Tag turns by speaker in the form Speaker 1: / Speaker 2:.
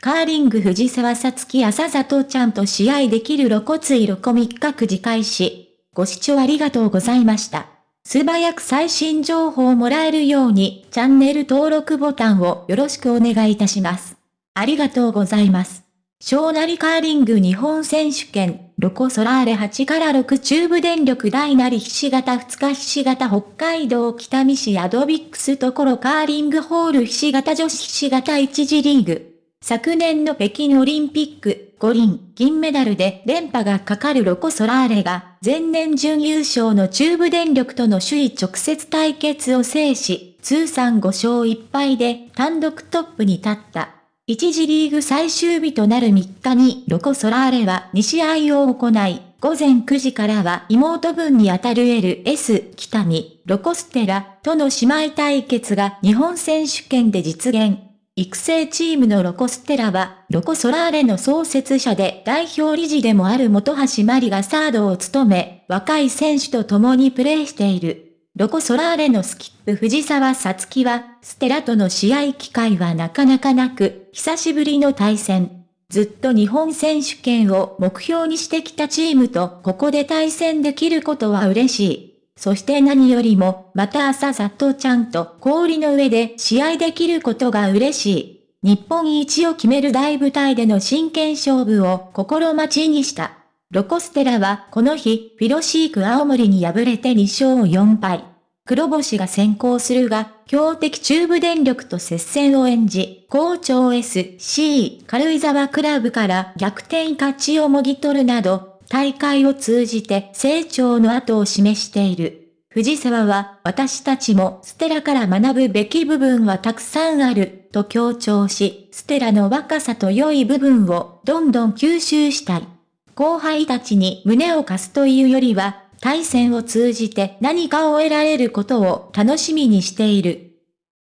Speaker 1: カーリング藤沢さつき朝里ちゃんと試合できる露骨いロコ3日9時開始。ご視聴ありがとうございました。素早く最新情報をもらえるように、チャンネル登録ボタンをよろしくお願いいたします。ありがとうございます。小成カーリング日本選手権、ロコソラーレ8から6中部電力大なりひし形2日ひし形北海道北見市アドビックスところカーリングホールひし形女子ひし形1次リーグ。昨年の北京オリンピック、五輪、銀メダルで連覇がかかるロコ・ソラーレが、前年準優勝の中部電力との首位直接対決を制し、通算5勝1敗で単独トップに立った。一次リーグ最終日となる3日にロコ・ソラーレは2試合を行い、午前9時からは妹分にあたる LS 北見、ロコステラとの姉妹対決が日本選手権で実現。育成チームのロコステラは、ロコソラーレの創設者で代表理事でもある本橋真理がサードを務め、若い選手と共にプレーしている。ロコソラーレのスキップ藤沢さつきは、ステラとの試合機会はなかなかなく、久しぶりの対戦。ずっと日本選手権を目標にしてきたチームとここで対戦できることは嬉しい。そして何よりも、また朝里ちゃんと氷の上で試合できることが嬉しい。日本一を決める大舞台での真剣勝負を心待ちにした。ロコステラはこの日、フィロシーク青森に敗れて2勝4敗。黒星が先行するが、強敵中部電力と接戦を演じ、校長 SC 軽井沢クラブから逆転勝ちをもぎ取るなど、大会を通じて成長の後を示している。藤沢は私たちもステラから学ぶべき部分はたくさんあると強調し、ステラの若さと良い部分をどんどん吸収したい。後輩たちに胸を貸すというよりは、対戦を通じて何かを得られることを楽しみにしている